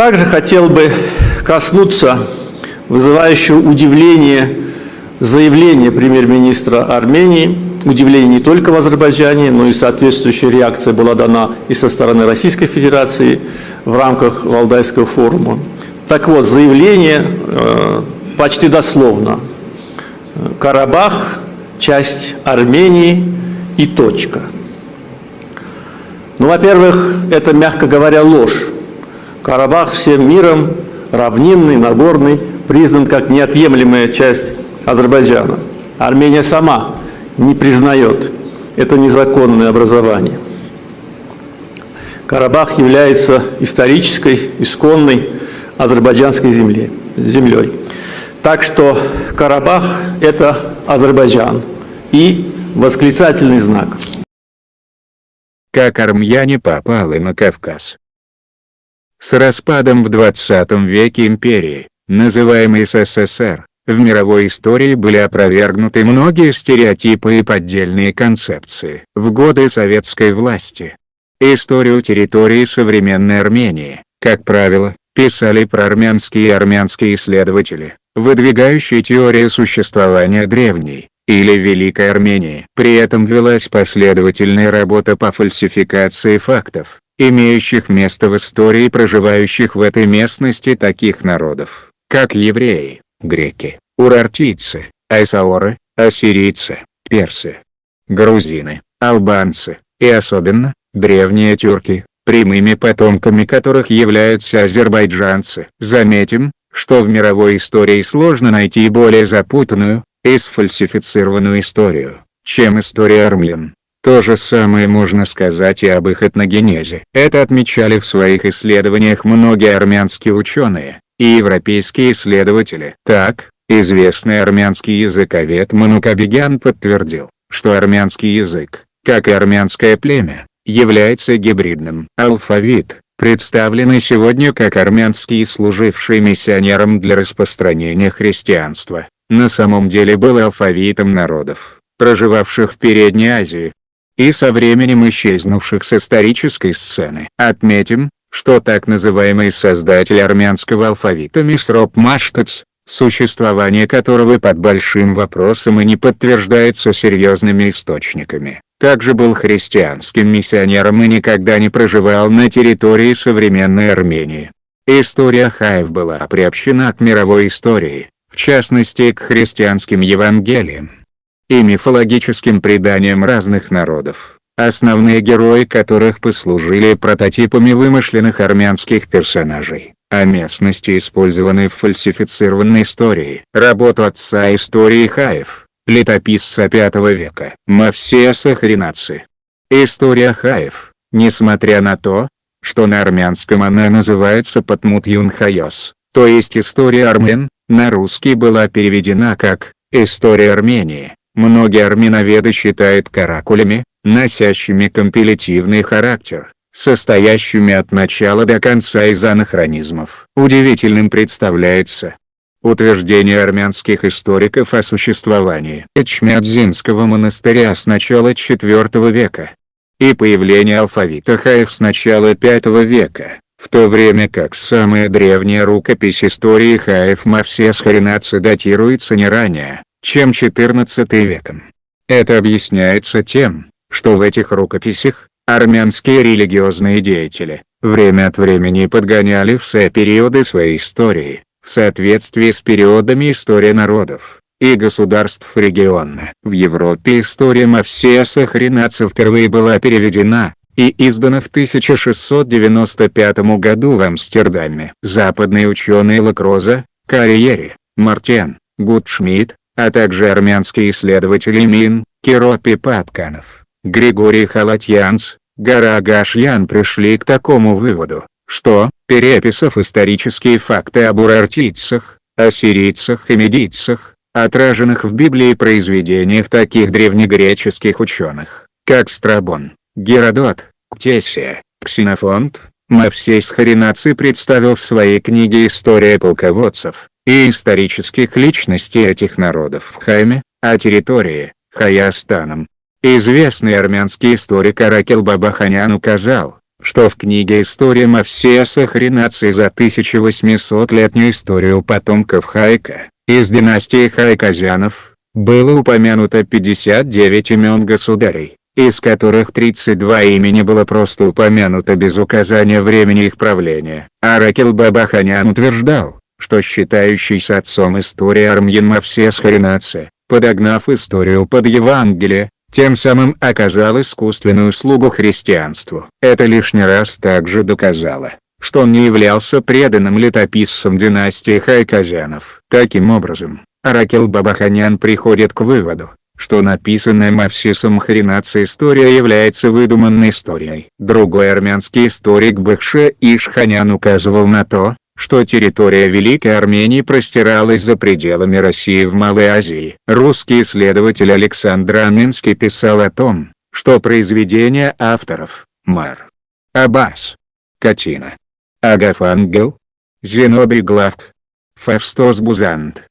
Также хотел бы коснуться вызывающего удивление заявления премьер-министра Армении, удивление не только в Азербайджане, но и соответствующая реакция была дана и со стороны Российской Федерации в рамках Валдайского форума. Так вот, заявление э, почти дословно. Карабах – часть Армении и точка. Ну, во-первых, это, мягко говоря, ложь. Карабах всем миром, равнинный, Нагорный, признан как неотъемлемая часть Азербайджана. Армения сама не признает это незаконное образование. Карабах является исторической, исконной азербайджанской земле, землей. Так что Карабах – это Азербайджан и восклицательный знак. Как армяне попали на Кавказ? С распадом в 20 веке империи, называемой СССР, в мировой истории были опровергнуты многие стереотипы и поддельные концепции. В годы советской власти, историю территории современной Армении, как правило, писали проармянские и армянские исследователи, выдвигающие теорию существования древней, или Великой Армении. При этом велась последовательная работа по фальсификации фактов, имеющих место в истории проживающих в этой местности таких народов, как евреи, греки, урартийцы, айсаоры, ассирийцы, персы, грузины, албанцы, и особенно, древние тюрки, прямыми потомками которых являются азербайджанцы. Заметим, что в мировой истории сложно найти более запутанную, и сфальсифицированную историю, чем история армян. То же самое можно сказать и об их этногенезе. Это отмечали в своих исследованиях многие армянские ученые, и европейские исследователи. Так, известный армянский языковед Манукабигян подтвердил, что армянский язык, как и армянское племя, является гибридным. Алфавит, представленный сегодня как армянский служивший миссионером для распространения христианства, на самом деле был алфавитом народов, проживавших в Передней Азии, и со временем исчезнувших с исторической сцены. Отметим, что так называемый создатель армянского алфавита Мисроп Маштац, существование которого под большим вопросом и не подтверждается серьезными источниками, также был христианским миссионером и никогда не проживал на территории современной Армении. История Хаев была приобщена к мировой истории, в частности к христианским Евангелиям и мифологическим преданиям разных народов основные герои которых послужили прототипами вымышленных армянских персонажей, а местности использованы в фальсифицированной истории. Работу отца истории Хаев, летописца V века, Мавсея Сахаринаци. История Хаев, несмотря на то, что на армянском она называется Патмут Юнхайос, то есть история армян, на русский была переведена как «История Армении». Многие армяноведы считают каракулями, носящими компилятивный характер, состоящими от начала до конца из анахронизмов. Удивительным представляется утверждение армянских историков о существовании Эчмядзинского монастыря с начала IV века и появление алфавита хаев с начала V века, в то время как самая древняя рукопись истории хаев Мавсес Харинаци датируется не ранее, чем XIV веком. Это объясняется тем, что в этих рукописях, армянские религиозные деятели, время от времени подгоняли все периоды своей истории, в соответствии с периодами истории народов и государств региона. В Европе история Мавсеса Хренаца впервые была переведена, и издана в 1695 году в Амстердаме. Западные ученые Лакроза, Карьери, Мартен, Гудшмидт, а также армянские исследователи Мин, Киропи Патканов Григорий Халатьянц, Гарагашьян пришли к такому выводу, что, переписав исторические факты об урартийцах, ассирийцах и медийцах, отраженных в Библии произведениях таких древнегреческих ученых, как Страбон, Геродот, Ктесия, Ксенофонт, Мавсей Схаринаци представил в своей книге «История полководцев» и исторических личностей этих народов в Хайме, а территории, Хаястаном, Известный армянский историк Аракел Бабаханян указал, что в книге «История Мавсеса Хренации за 1800-летнюю историю потомков Хайка, из династии Хайказянов, было упомянуто 59 имен государей, из которых 32 имени было просто упомянуто без указания времени их правления. Аракел Бабаханян утверждал, что считающийся отцом истории Армьян Мавсес Харинаци, подогнав историю под Евангелие, тем самым оказал искусственную услугу христианству. Это лишний раз также доказало, что он не являлся преданным летописцем династии Хайказянов. Таким образом, Аракел Бабаханян приходит к выводу, что написанная Мавсисом Хренация история является выдуманной историей. Другой армянский историк Бахше Ишханян указывал на то, что территория Великой Армении простиралась за пределами России в Малой Азии. Русский исследователь Александр Аминский писал о том, что произведения авторов Мар, Аббас, Катина, Агафангел, Зенобий Главк, Фавстос Бузант,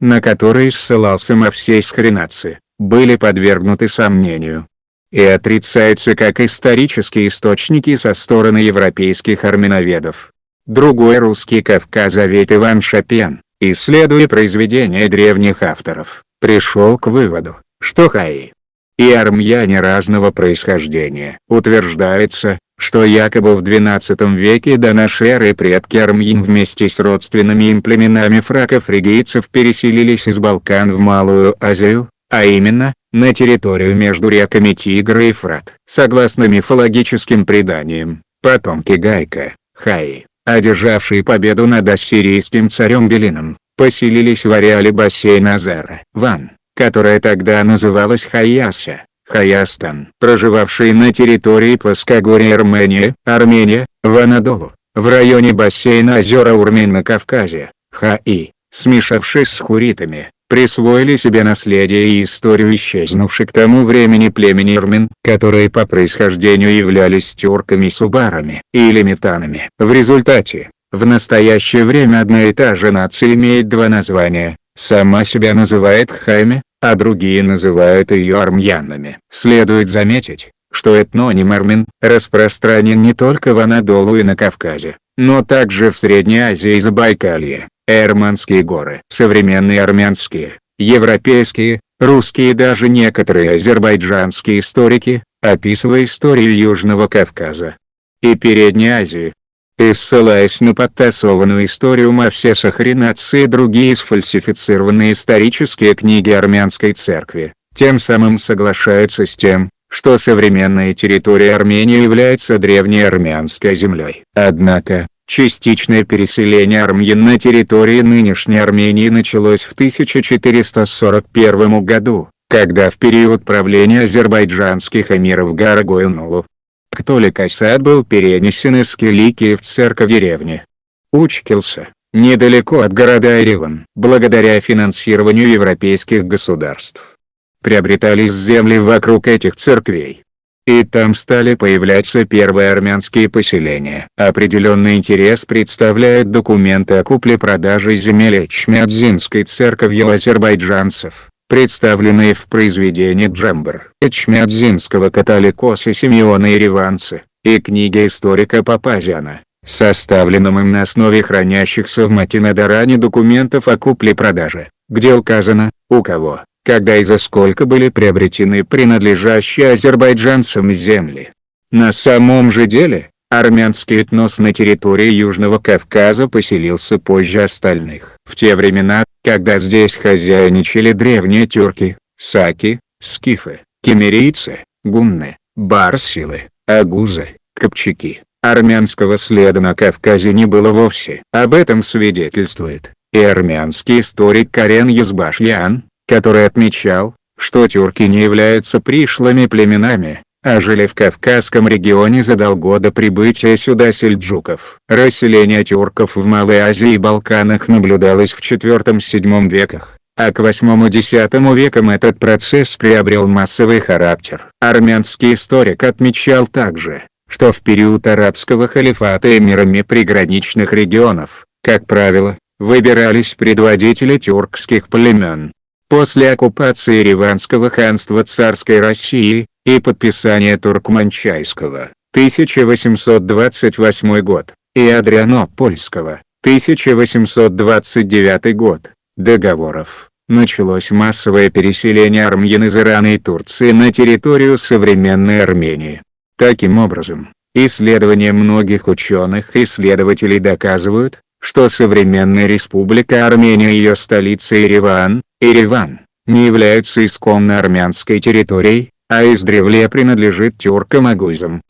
на которые ссылался Мавсей Схренаци, были подвергнуты сомнению. И отрицаются как исторические источники со стороны европейских армяноведов. Другой русский кавказовед Иван Шапен, исследуя произведения древних авторов, пришел к выводу, что хаи и армяне разного происхождения. Утверждается, что якобы в XII веке до эры предки армян вместе с родственными им племенами фраков-фригийцев переселились из Балкан в Малую Азию, а именно, на территорию между реками Тигр и Фрат. Согласно мифологическим преданиям, потомки Гайка, Хаи, одержавшие победу над ассирийским царем Белином, поселились в ареале бассейна Азара. Ван, которая тогда называлась Хаяса, Хаястан, проживавшие на территории плоскогорья Армения, Армения, в Анадолу, в районе бассейна озера Урмин на Кавказе, Хаи, смешавшись с хуритами, присвоили себе наследие и историю исчезнувших к тому времени племени Ирмин, которые по происхождению являлись тюрками-субарами или метанами. В результате, в настоящее время одна и та же нация имеет два названия, сама себя называет Хайме, а другие называют ее армянами. Следует заметить, что этноним армян распространен не только в Анадолу и на Кавказе, но также в Средней Азии и Забайкалье. Эрманские горы. Современные армянские, европейские, русские и даже некоторые азербайджанские историки, описывая историю Южного Кавказа и Передней Азии, и ссылаясь на подтасованную историю Мавсеса Хренации и другие сфальсифицированные исторические книги армянской церкви, тем самым соглашаются с тем, что современная территория Армении является древней армянской землей. Однако, Частичное переселение армян на территории нынешней Армении началось в 1441 году, когда в период правления азербайджанских эмиров Гарагоюнулу, Ктолик Асад был перенесен из Киликии в церковь деревни. Учкился, недалеко от города Ереван. Благодаря финансированию европейских государств, приобретались земли вокруг этих церквей и там стали появляться первые армянские поселения. Определенный интерес представляют документы о купле-продаже земель Эчмядзинской церковью азербайджанцев, представленные в произведении Джембер Эчмядзинского католикоса Симеона Ереванца, и книге историка Папазяна, составленном им на основе хранящихся в Матинодаране документов о купле-продаже, где указано, у кого, когда и за сколько были приобретены принадлежащие азербайджанцам земли. На самом же деле, армянский этнос на территории Южного Кавказа поселился позже остальных. В те времена, когда здесь хозяйничали древние тюрки, саки, скифы, кемерийцы, гунны, барсилы, агузы, копчаки, армянского следа на Кавказе не было вовсе. Об этом свидетельствует и армянский историк Карен Язбашьян, который отмечал, что тюрки не являются пришлыми племенами, а жили в Кавказском регионе задолго до прибытия сюда сельджуков. Расселение тюрков в Малой Азии и Балканах наблюдалось в IV-VII веках, а к VIII-X векам этот процесс приобрел массовый характер. Армянский историк отмечал также, что в период арабского халифата эмирами приграничных регионов, как правило, выбирались предводители тюркских племен. После оккупации Ереванского ханства царской России, и подписания Туркманчайского, 1828 год, и Адрианопольского, 1829 год, договоров, началось массовое переселение армян из Ирана и Турции на территорию современной Армении. Таким образом, исследования многих ученых и исследователей доказывают, что современная республика Армения и ее столица Ереван, Ереван, не являются исконно армянской территорией, а издревле принадлежит тюркам-агузам.